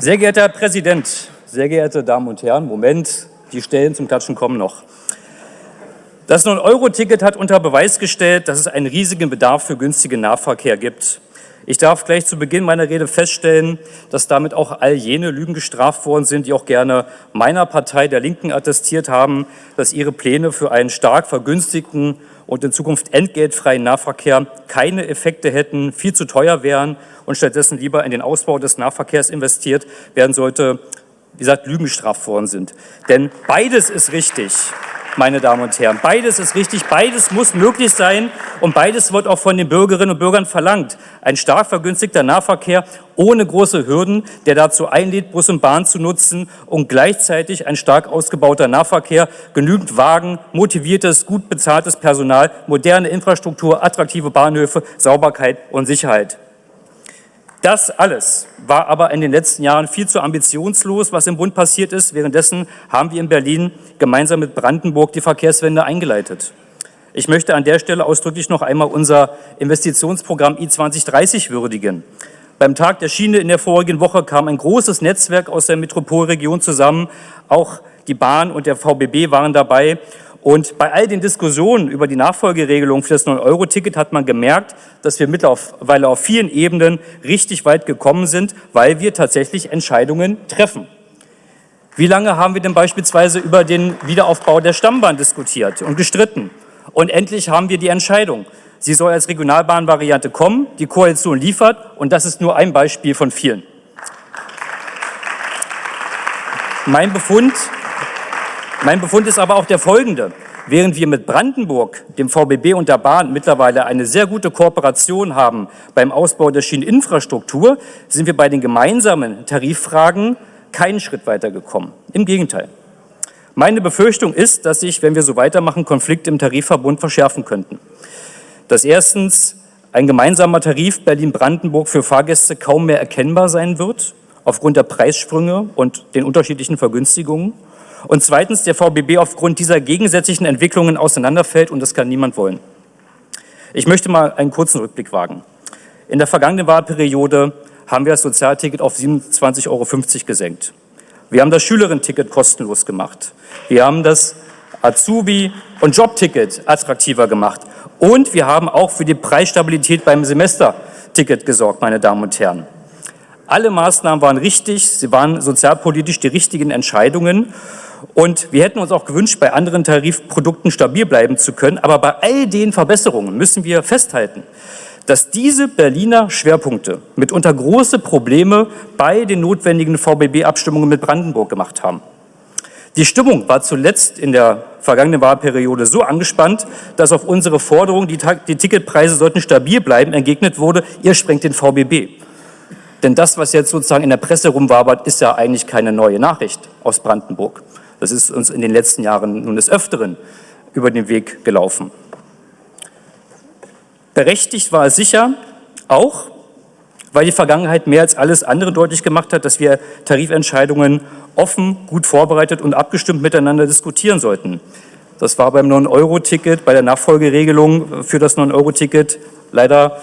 Sehr geehrter Herr Präsident, sehr geehrte Damen und Herren, Moment, die Stellen zum Klatschen kommen noch. Das 9-Euro-Ticket hat unter Beweis gestellt, dass es einen riesigen Bedarf für günstigen Nahverkehr gibt. Ich darf gleich zu Beginn meiner Rede feststellen, dass damit auch all jene Lügen gestraft worden sind, die auch gerne meiner Partei der Linken attestiert haben, dass ihre Pläne für einen stark vergünstigten und in Zukunft entgeltfreien Nahverkehr keine Effekte hätten, viel zu teuer wären und stattdessen lieber in den Ausbau des Nahverkehrs investiert werden sollte, wie gesagt, Lügen gestraft worden sind. Denn beides ist richtig meine Damen und Herren. Beides ist richtig, beides muss möglich sein und beides wird auch von den Bürgerinnen und Bürgern verlangt. Ein stark vergünstigter Nahverkehr ohne große Hürden, der dazu einlädt, Bus und Bahn zu nutzen und gleichzeitig ein stark ausgebauter Nahverkehr, genügend Wagen, motiviertes, gut bezahltes Personal, moderne Infrastruktur, attraktive Bahnhöfe, Sauberkeit und Sicherheit. Das alles war aber in den letzten Jahren viel zu ambitionslos, was im Bund passiert ist. Währenddessen haben wir in Berlin gemeinsam mit Brandenburg die Verkehrswende eingeleitet. Ich möchte an der Stelle ausdrücklich noch einmal unser Investitionsprogramm I2030 würdigen. Beim Tag der Schiene in der vorigen Woche kam ein großes Netzwerk aus der Metropolregion zusammen. Auch die Bahn und der VBB waren dabei. Und bei all den Diskussionen über die Nachfolgeregelung für das 9-Euro-Ticket hat man gemerkt, dass wir mittlerweile auf vielen Ebenen richtig weit gekommen sind, weil wir tatsächlich Entscheidungen treffen. Wie lange haben wir denn beispielsweise über den Wiederaufbau der Stammbahn diskutiert und gestritten? Und endlich haben wir die Entscheidung. Sie soll als Regionalbahnvariante kommen, die Koalition liefert und das ist nur ein Beispiel von vielen. Mein Befund mein Befund ist aber auch der folgende. Während wir mit Brandenburg, dem VBB und der Bahn mittlerweile eine sehr gute Kooperation haben beim Ausbau der Schieneninfrastruktur, sind wir bei den gemeinsamen Tariffragen keinen Schritt weitergekommen. Im Gegenteil. Meine Befürchtung ist, dass sich, wenn wir so weitermachen, Konflikte im Tarifverbund verschärfen könnten. Dass erstens ein gemeinsamer Tarif Berlin-Brandenburg für Fahrgäste kaum mehr erkennbar sein wird, aufgrund der Preissprünge und den unterschiedlichen Vergünstigungen und zweitens der VBB aufgrund dieser gegensätzlichen Entwicklungen auseinanderfällt und das kann niemand wollen. Ich möchte mal einen kurzen Rückblick wagen. In der vergangenen Wahlperiode haben wir das Sozialticket auf 27,50 Euro gesenkt. Wir haben das Schülerinnen-Ticket kostenlos gemacht. Wir haben das Azubi- und Jobticket attraktiver gemacht. Und wir haben auch für die Preisstabilität beim Semesterticket gesorgt, meine Damen und Herren. Alle Maßnahmen waren richtig, sie waren sozialpolitisch die richtigen Entscheidungen. Und wir hätten uns auch gewünscht, bei anderen Tarifprodukten stabil bleiben zu können. Aber bei all den Verbesserungen müssen wir festhalten, dass diese Berliner Schwerpunkte mitunter große Probleme bei den notwendigen VBB-Abstimmungen mit Brandenburg gemacht haben. Die Stimmung war zuletzt in der vergangenen Wahlperiode so angespannt, dass auf unsere Forderung, die, die Ticketpreise sollten stabil bleiben, entgegnet wurde, ihr sprengt den VBB. Denn das, was jetzt sozusagen in der Presse rumwabert, ist ja eigentlich keine neue Nachricht aus Brandenburg. Das ist uns in den letzten Jahren nun des Öfteren über den Weg gelaufen. Berechtigt war es sicher auch, weil die Vergangenheit mehr als alles andere deutlich gemacht hat, dass wir Tarifentscheidungen offen, gut vorbereitet und abgestimmt miteinander diskutieren sollten. Das war beim 9-Euro-Ticket, bei der Nachfolgeregelung für das 9-Euro-Ticket leider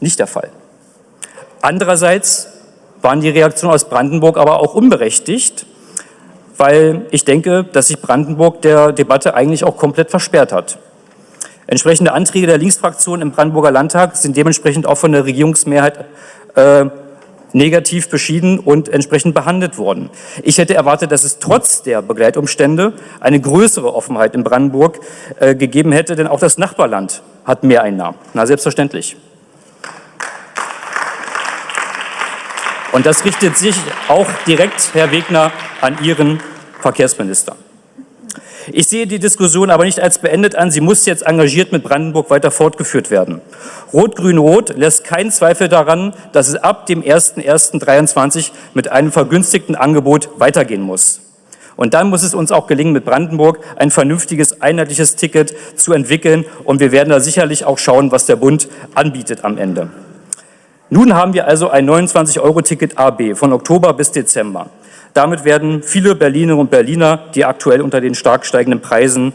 nicht der Fall. Andererseits waren die Reaktionen aus Brandenburg aber auch unberechtigt, weil ich denke, dass sich Brandenburg der Debatte eigentlich auch komplett versperrt hat. Entsprechende Anträge der Linksfraktion im Brandenburger Landtag sind dementsprechend auch von der Regierungsmehrheit äh, negativ beschieden und entsprechend behandelt worden. Ich hätte erwartet, dass es trotz der Begleitumstände eine größere Offenheit in Brandenburg äh, gegeben hätte, denn auch das Nachbarland hat mehr Einnahmen. Na, selbstverständlich. Und das richtet sich auch direkt, Herr Wegner, an Ihren Verkehrsminister. Ich sehe die Diskussion aber nicht als beendet an. Sie muss jetzt engagiert mit Brandenburg weiter fortgeführt werden. Rot-Grün-Rot lässt keinen Zweifel daran, dass es ab dem 01.01.2023 mit einem vergünstigten Angebot weitergehen muss. Und dann muss es uns auch gelingen, mit Brandenburg ein vernünftiges, einheitliches Ticket zu entwickeln. Und wir werden da sicherlich auch schauen, was der Bund anbietet am Ende. Nun haben wir also ein 29-Euro-Ticket AB von Oktober bis Dezember. Damit werden viele Berlinerinnen und Berliner, die aktuell unter den stark steigenden Preisen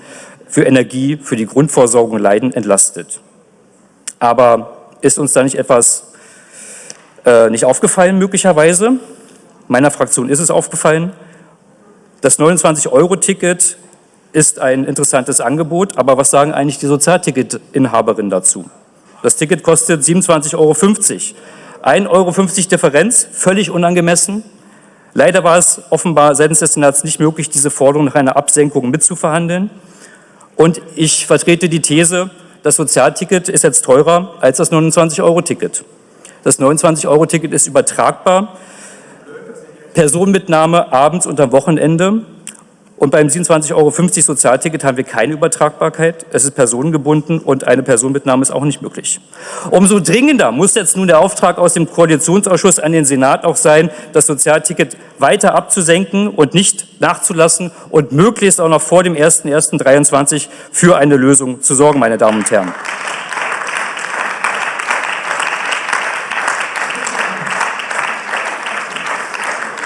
für Energie, für die Grundversorgung leiden, entlastet. Aber ist uns da nicht etwas äh, nicht aufgefallen möglicherweise? Meiner Fraktion ist es aufgefallen. Das 29-Euro-Ticket ist ein interessantes Angebot, aber was sagen eigentlich die Sozialticketinhaberinnen dazu? Das Ticket kostet 27,50 Euro. 1,50 Euro Differenz, völlig unangemessen. Leider war es offenbar seitens des Senats nicht möglich, diese Forderung nach einer Absenkung mitzuverhandeln. Und ich vertrete die These, das Sozialticket ist jetzt teurer als das 29-Euro-Ticket. Das 29-Euro-Ticket ist übertragbar. Personenmitnahme abends und am Wochenende und beim 27,50 Euro Sozialticket haben wir keine Übertragbarkeit. Es ist personengebunden und eine Personenmitnahme ist auch nicht möglich. Umso dringender muss jetzt nun der Auftrag aus dem Koalitionsausschuss an den Senat auch sein, das Sozialticket weiter abzusenken und nicht nachzulassen und möglichst auch noch vor dem 01.01.2023 für eine Lösung zu sorgen, meine Damen und Herren.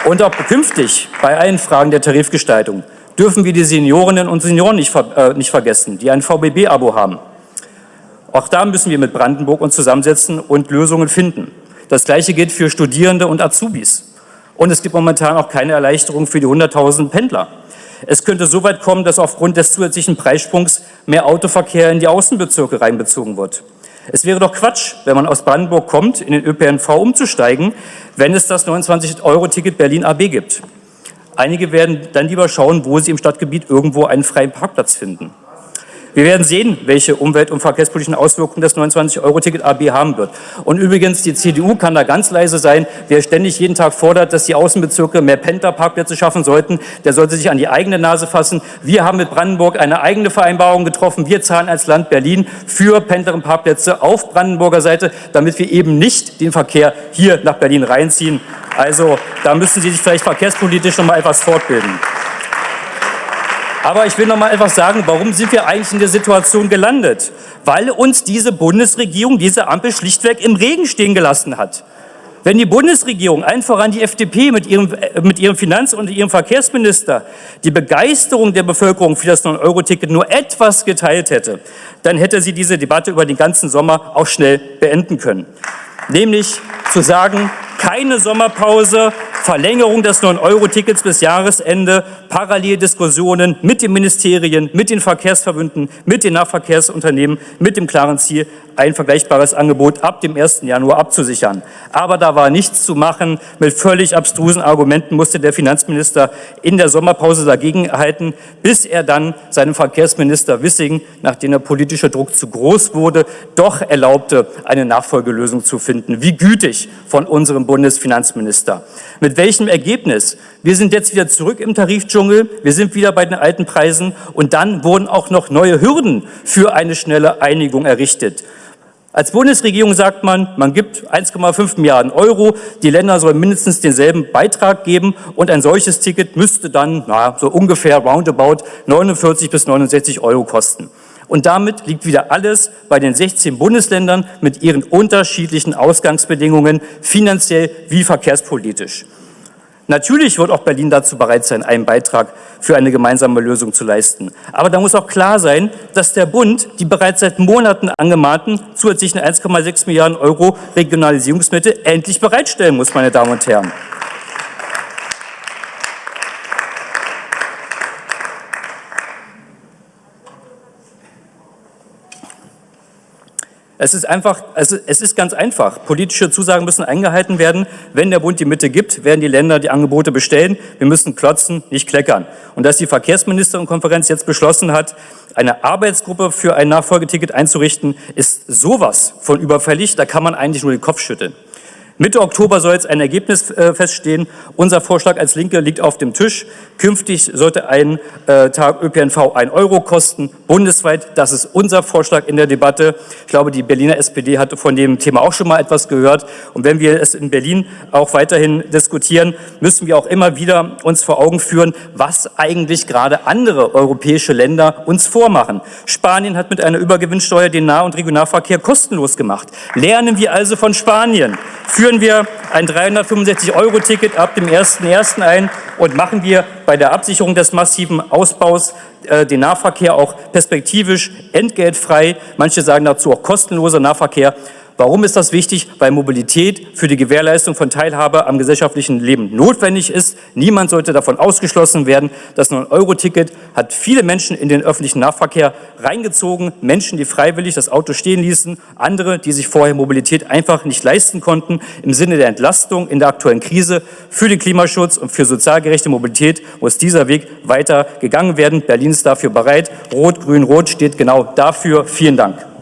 Und auch künftig bei allen Fragen der Tarifgestaltung dürfen wir die Seniorinnen und Senioren nicht, äh, nicht vergessen, die ein VBB-Abo haben. Auch da müssen wir mit Brandenburg uns zusammensetzen und Lösungen finden. Das Gleiche gilt für Studierende und Azubis. Und es gibt momentan auch keine Erleichterung für die 100.000 Pendler. Es könnte so weit kommen, dass aufgrund des zusätzlichen Preissprungs mehr Autoverkehr in die Außenbezirke reinbezogen wird. Es wäre doch Quatsch, wenn man aus Brandenburg kommt, in den ÖPNV umzusteigen, wenn es das 29-Euro-Ticket Berlin AB gibt. Einige werden dann lieber schauen, wo sie im Stadtgebiet irgendwo einen freien Parkplatz finden. Wir werden sehen, welche umwelt- und verkehrspolitischen Auswirkungen das 29-Euro-Ticket AB haben wird. Und übrigens, die CDU kann da ganz leise sein. Wer ständig jeden Tag fordert, dass die Außenbezirke mehr Pendlerparkplätze schaffen sollten, der sollte sich an die eigene Nase fassen. Wir haben mit Brandenburg eine eigene Vereinbarung getroffen. Wir zahlen als Land Berlin für Pendlerparkplätze auf Brandenburger Seite, damit wir eben nicht den Verkehr hier nach Berlin reinziehen. Also da müssen Sie sich vielleicht verkehrspolitisch noch mal etwas fortbilden. Aber ich will noch mal etwas sagen, warum sind wir eigentlich in der Situation gelandet? Weil uns diese Bundesregierung, diese Ampel schlichtweg im Regen stehen gelassen hat. Wenn die Bundesregierung, allen voran die FDP mit ihrem, äh, mit ihrem Finanz- und ihrem Verkehrsminister, die Begeisterung der Bevölkerung für das 9-Euro-Ticket nur etwas geteilt hätte, dann hätte sie diese Debatte über den ganzen Sommer auch schnell beenden können. Nämlich zu sagen, keine Sommerpause, Verlängerung des 9-Euro-Tickets bis Jahresende, Paralleldiskussionen mit den Ministerien, mit den Verkehrsverbünden, mit den Nahverkehrsunternehmen, mit dem klaren Ziel, ein vergleichbares Angebot ab dem 1. Januar abzusichern. Aber da war nichts zu machen. Mit völlig abstrusen Argumenten musste der Finanzminister in der Sommerpause dagegen halten, bis er dann seinem Verkehrsminister Wissing, nachdem der politische Druck zu groß wurde, doch erlaubte, eine Nachfolgelösung zu finden. Wie gütig von unserem Bundesfinanzminister. Mit welchem Ergebnis? Wir sind jetzt wieder zurück im Tarifdschungel, wir sind wieder bei den alten Preisen und dann wurden auch noch neue Hürden für eine schnelle Einigung errichtet. Als Bundesregierung sagt man, man gibt 1,5 Milliarden Euro, die Länder sollen mindestens denselben Beitrag geben und ein solches Ticket müsste dann na, so ungefähr roundabout 49 bis 69 Euro kosten. Und damit liegt wieder alles bei den 16 Bundesländern mit ihren unterschiedlichen Ausgangsbedingungen, finanziell wie verkehrspolitisch. Natürlich wird auch Berlin dazu bereit sein, einen Beitrag für eine gemeinsame Lösung zu leisten. Aber da muss auch klar sein, dass der Bund die bereits seit Monaten angemahnten zusätzlichen 1,6 Milliarden Euro Regionalisierungsmittel endlich bereitstellen muss, meine Damen und Herren. Es ist einfach, es ist ganz einfach. Politische Zusagen müssen eingehalten werden. Wenn der Bund die Mitte gibt, werden die Länder die Angebote bestellen. Wir müssen klotzen, nicht kleckern. Und dass die Verkehrsministerenkonferenz jetzt beschlossen hat, eine Arbeitsgruppe für ein Nachfolgeticket einzurichten, ist sowas von überfällig. Da kann man eigentlich nur den Kopf schütteln. Mitte Oktober soll jetzt ein Ergebnis äh, feststehen. Unser Vorschlag als Linke liegt auf dem Tisch. Künftig sollte ein äh, Tag ÖPNV ein Euro kosten, bundesweit. Das ist unser Vorschlag in der Debatte. Ich glaube, die Berliner SPD hatte von dem Thema auch schon mal etwas gehört. Und wenn wir es in Berlin auch weiterhin diskutieren, müssen wir auch immer wieder uns vor Augen führen, was eigentlich gerade andere europäische Länder uns vormachen. Spanien hat mit einer Übergewinnsteuer den Nah- und Regionalverkehr kostenlos gemacht. Lernen wir also von Spanien. Führen wir ein 365-Euro-Ticket ab dem 1.1. ein und machen wir bei der Absicherung des massiven Ausbaus äh, den Nahverkehr auch perspektivisch entgeltfrei. Manche sagen dazu auch kostenloser Nahverkehr. Warum ist das wichtig? Weil Mobilität für die Gewährleistung von Teilhabe am gesellschaftlichen Leben notwendig ist. Niemand sollte davon ausgeschlossen werden. Das 9-Euro-Ticket hat viele Menschen in den öffentlichen Nahverkehr reingezogen. Menschen, die freiwillig das Auto stehen ließen, andere, die sich vorher Mobilität einfach nicht leisten konnten. Im Sinne der Entlastung in der aktuellen Krise für den Klimaschutz und für sozial gerechte Mobilität muss dieser Weg weiter gegangen werden. Berlin ist dafür bereit. Rot, Grün, Rot steht genau dafür. Vielen Dank.